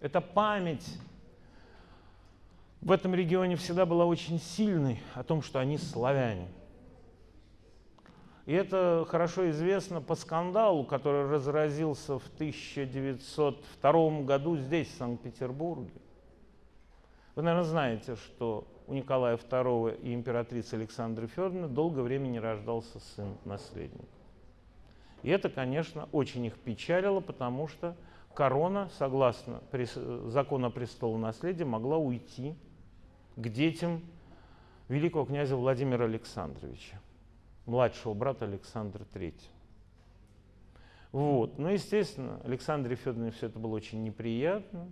Эта память в этом регионе всегда была очень сильной о том, что они славяне. И это хорошо известно по скандалу, который разразился в 1902 году здесь, в Санкт-Петербурге. Вы, наверное, знаете, что у Николая II и императрицы Александры Федоровны долгое время не рождался сын-наследник. И это, конечно, очень их печалило, потому что корона, согласно закону о престолонаследии, могла уйти к детям великого князя Владимира Александровича, младшего брата Александра III. Вот. Но, естественно, Александре Федоровне все это было очень неприятно.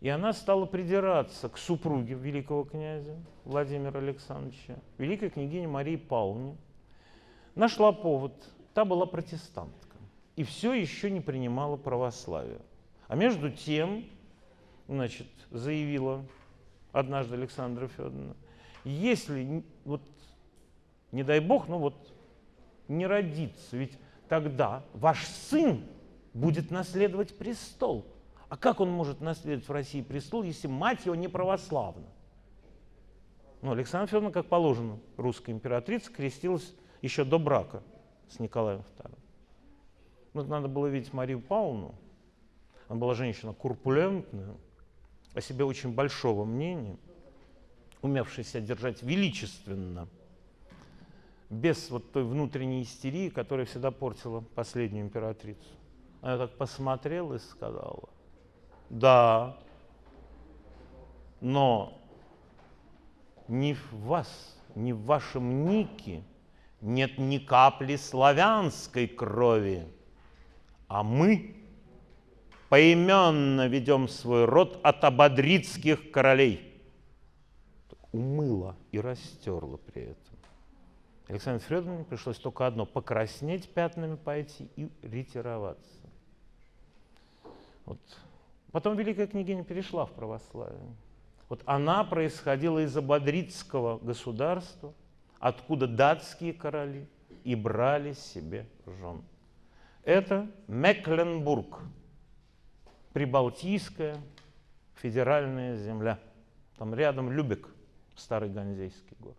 И она стала придираться к супруге великого князя Владимира Александровича, великой княгине Марии Павловне. Нашла повод. Та была протестантка. И все еще не принимала православие. А между тем, значит, заявила однажды Александра Федоровна, если, вот, не дай бог, ну вот, не родится, ведь тогда ваш сын будет наследовать престол. А как он может наследовать в России престол, если мать его не православна? Ну, Александра Федоровна, как положено, русская императрица, крестилась еще до брака с Николаем II. Ну, надо было видеть Марию Павловну. Она была женщина курпулентная, о себе очень большого мнения, умевшая себя держать величественно, без вот той внутренней истерии, которая всегда портила последнюю императрицу. Она так посмотрела и сказала, да, но ни в вас, ни в вашем нике нет ни капли славянской крови, а мы поименно ведем свой род от ободрицких королей. Умыла и растерла при этом. Александр Федоровне пришлось только одно – покраснеть пятнами пойти и ретироваться. Вот Потом Великая княгиня перешла в православие. Вот она происходила из Абадридского государства, откуда датские короли и брали себе жен. Это Мекленбург, прибалтийская федеральная земля. Там рядом Любек, старый ганзейский город.